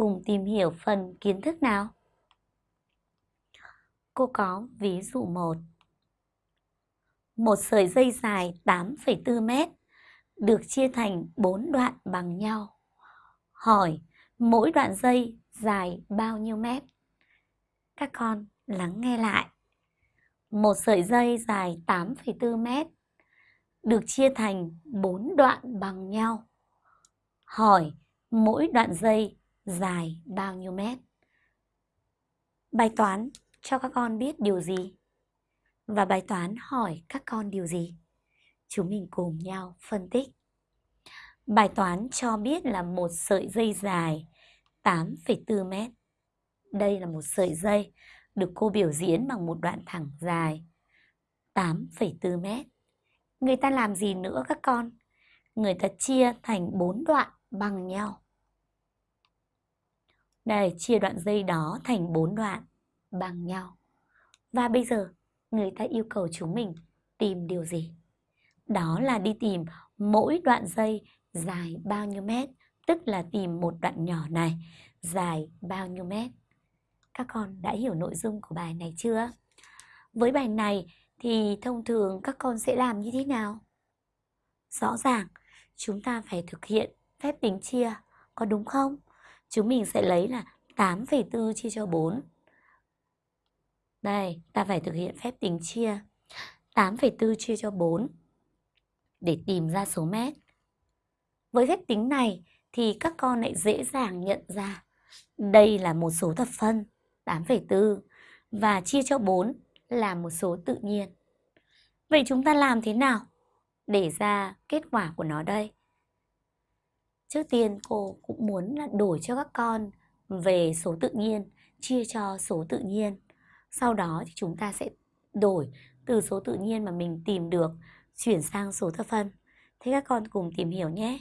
cùng tìm hiểu phần kiến thức nào. Cô có ví dụ 1. Một sợi dây dài 8,4 mét được chia thành 4 đoạn bằng nhau. Hỏi mỗi đoạn dây dài bao nhiêu mét? Các con lắng nghe lại. Một sợi dây dài 8,4 mét được chia thành 4 đoạn bằng nhau. Hỏi mỗi đoạn dây dài bao nhiêu mét? Bài toán cho các con biết điều gì? Và bài toán hỏi các con điều gì? Chúng mình cùng nhau phân tích. Bài toán cho biết là một sợi dây dài 8,4 mét. Đây là một sợi dây được cô biểu diễn bằng một đoạn thẳng dài 8,4 mét. Người ta làm gì nữa các con? Người ta chia thành 4 đoạn bằng nhau. Đây, chia đoạn dây đó thành 4 đoạn bằng nhau. Và bây giờ, người ta yêu cầu chúng mình tìm điều gì? Đó là đi tìm mỗi đoạn dây dài bao nhiêu mét, tức là tìm một đoạn nhỏ này dài bao nhiêu mét. Các con đã hiểu nội dung của bài này chưa? Với bài này thì thông thường các con sẽ làm như thế nào? Rõ ràng, chúng ta phải thực hiện phép tính chia, có đúng không? Chúng mình sẽ lấy là 8,4 chia cho 4. Đây, ta phải thực hiện phép tính chia. 8,4 chia cho 4 để tìm ra số mét. Với phép tính này thì các con lại dễ dàng nhận ra đây là một số thập phân 8,4 và chia cho 4 là một số tự nhiên. Vậy chúng ta làm thế nào để ra kết quả của nó đây? Trước tiên cô cũng muốn là đổi cho các con về số tự nhiên, chia cho số tự nhiên. Sau đó thì chúng ta sẽ đổi từ số tự nhiên mà mình tìm được chuyển sang số thập phân. Thế các con cùng tìm hiểu nhé.